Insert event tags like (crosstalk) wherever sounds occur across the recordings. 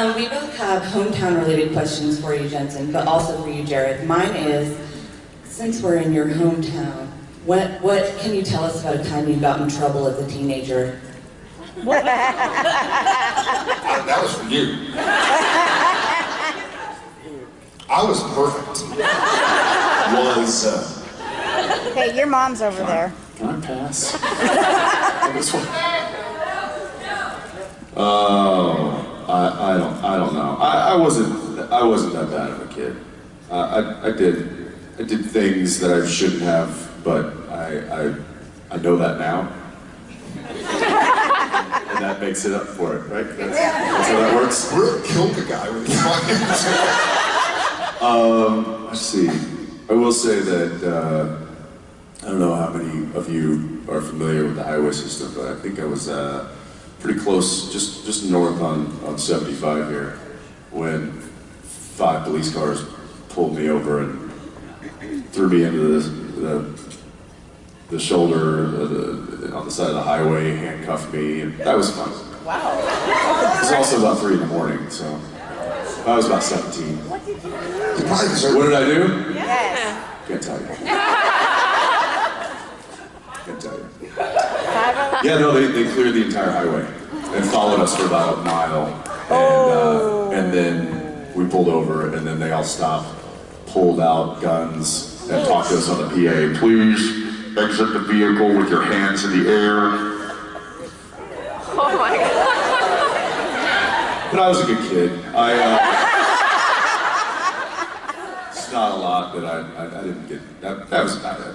Um, we both have hometown-related questions for you, Jensen, but also for you, Jared. Mine is, since we're in your hometown, what what can you tell us about a time you got in trouble as a teenager? Uh, that was for you. I was perfect. Was, uh, Hey, your mom's over there. Can I pass? (laughs) This one? Oh, I, I don't I don't know. I, wasn't I wasn't that bad of a kid. Uh, I I did I did things that I shouldn't have, but I I I know that now. and that makes it up for it, right? That's, that's how that works. really killed the guy with his fucking. Um, let's see. I will say that uh, I don't know how many of you are familiar with the highway system, but I think I was uh, pretty close, just just north on, on 75 here, five police cars pulled me over and threw me into the the, the shoulder the, on the side of the highway, handcuffed me, and that was fun. Wow. It was also about three in the morning, so I was about 17. What did You deserve What did I do? Yes. Can't tell you. (laughs) Can't tell you. Yeah, no, they, they cleared the entire highway and followed us for about a mile. And, uh, and then we pulled over, and then they all stopped, pulled out guns, and talked to us on the PA. Please exit the vehicle with your hands in the air. Oh my god. But I was a good kid. I, uh, it's not a lot, but I, I, I didn't get, that, that was about it.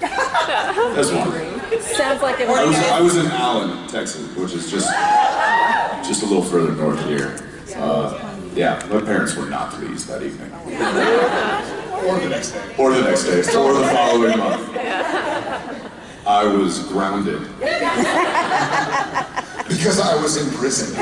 That's one. Sounds like it I was, was. I was in Allen, Texas, which is just just a little further north here. Uh, yeah, my parents were not pleased that evening, or the next day. or the next day, or the following (laughs) month. I was grounded. (laughs) Because I was in prison.